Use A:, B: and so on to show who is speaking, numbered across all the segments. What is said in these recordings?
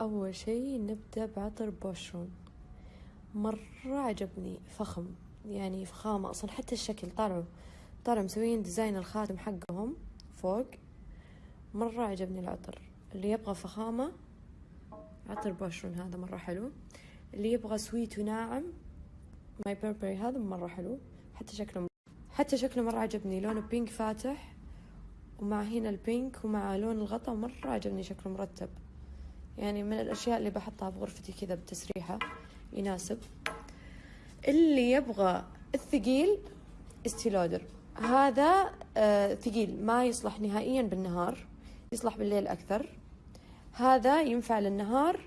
A: أول شي نبدأ بعطر بوشرون مرة عجبني فخم يعني فخامة أصلا حتى الشكل طالعوا طالعوا مسويين design الخاتم حقهم فوق. مرة عجبني العطر. اللي يبغى فخامة عطر بوشرون هذا مرة حلو. اللي يبغى sweet وناعم ماي بيربري هذا مرة حلو. حتى شكله حتى شكله مرة عجبني. لونه pink فاتح ومع هنا البينك ومع لون الغطا مرة عجبني شكله مرتب. يعني من الأشياء اللي بحطها بغرفتي كذا بتسريحة يناسب. اللي يبغى الثقيل استيلودر. هذا آه ثقيل ما يصلح نهائيا بالنهار يصلح بالليل أكثر. هذا ينفع للنهار.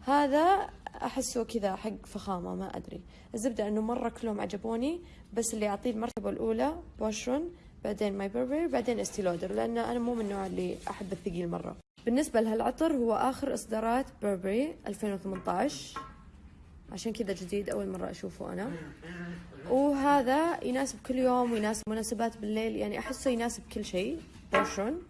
A: هذا أحسه كذا حق فخامة ما أدري. الزبدة أنه مرة كلهم عجبوني بس اللي أعطيه المرتبة الأولى بوشرون بعدين ماي بربري بعدين استي لودر لأن أنا مو من النوع اللي أحب الثقيل مرة. بالنسبة لهالعطر هو آخر إصدارات بربري 2018 عشان كذا جديد أول مرة أشوفه أنا. وهذا يناسب كل يوم ويناسب مناسبات بالليل. يعني أحسه يناسب كل شيء بوشرون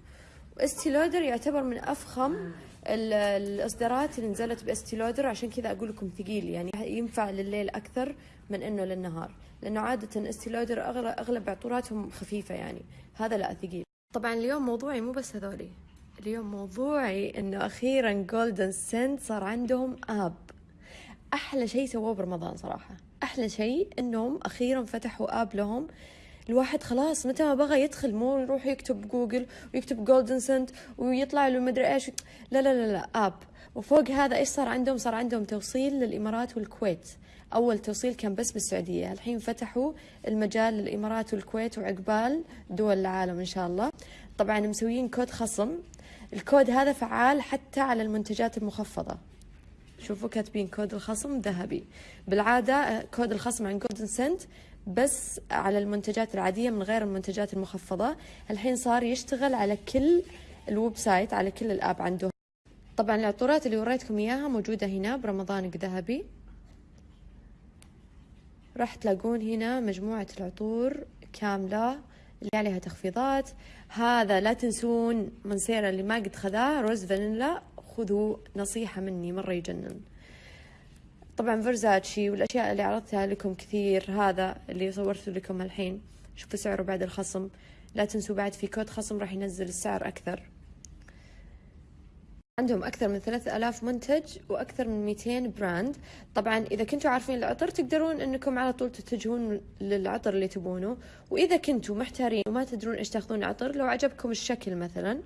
A: واستيلودر يعتبر من أفخم الإصدارات اللي نزلت باستيلودر عشان كذا أقول لكم ثقيل يعني ينفع لليل أكثر من إنه للنهار. لأنه عادة استيلودر أغلب, أغلب عطوراتهم خفيفة يعني. هذا لا ثقيل. طبعا اليوم موضوعي مو بس هذولي. اليوم موضوعي إنه أخيرا جولدن سنت صار عندهم app. أحلى شيء سووه برمضان صراحة. أحلى شيء إنهم أخيرا فتحوا app لهم. الواحد خلاص متى ما بغى يدخل مو يروح يكتب جوجل ويكتب جولدن سنت ويطلع له مدري إيش. لا لا لا لا app. وفوق هذا إيش صار عندهم؟ صار عندهم توصيل للإمارات والكويت. أول توصيل كان بس بالسعودية. الحين فتحوا المجال للإمارات والكويت وعقبال دول العالم إن شاء الله. طبعا مسويين كود خصم. الكود هذا فعال حتى على المنتجات المخفضة. شوفوا كاتبين كود الخصم ذهبي. بالعادة كود الخصم عن جولدن سنت بس على المنتجات العادية من غير المنتجات المخفضة. الحين صار يشتغل على كل ال website على كل ال app عنده. طبعا العطورات اللي وريتكم إياها موجودة هنا برمضانك ذهبي. راح تلاقون هنا مجموعة العطور كاملة. اللي عليها تخفيضات. هذا لا تنسون منسيرا اللي ما قد خذاه روز فانيلا. خذوا نصيحة مني مرة يجنن. طبعا فرزاتشي والأشياء اللي عرضتها لكم كثير هذا اللي صورته لكم الحين. شوفوا سعره بعد الخصم. لا تنسوا بعد في كود خصم راح ينزل السعر أكثر. عندهم أكثر من 3000 منتج وأكثر من 200 brand. طبعا إذا كنتوا عارفين العطر تقدرون أنكم على طول تتجهون للعطر اللي تبونه. وإذا كنتوا محتارين وما تدرون إيش تأخذون عطر لو عجبكم الشكل مثلا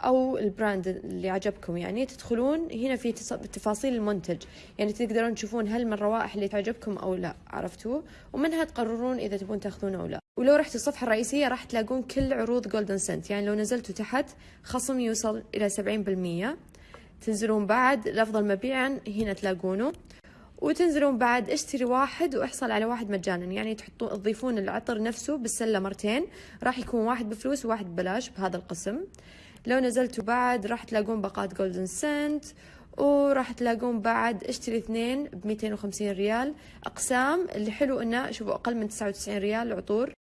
A: أو ال brand اللي عجبكم يعني تدخلون هنا في تفاصيل المنتج. يعني تقدرون تشوفون هل من الروائح اللي تعجبكم أو لا عرفتوا؟ ومنها تقررون إذا تبون تأخذونه أو لا. ولو رحتوا الصفحة الرئيسية راح تلاقون كل عروض جولدن سنت يعني لو نزلتوا تحت خصم يوصل إلى 70% تنزلون بعد الافضل مبيعا هنا تلاقونه. وتنزلون بعد اشتري واحد واحصل على واحد مجانا. يعني تحطون تضيفون العطر نفسه بالسلة مرتين. راح يكون واحد بفلوس وواحد ببلاش بهذا القسم. لو نزلتوا بعد راح تلاقون باقات جولدن سنت وراح تلاقون بعد اشتري اثنين ب 250 ريال. أقسام اللي حلو إنه شوفوا أقل من 99 ريال عطور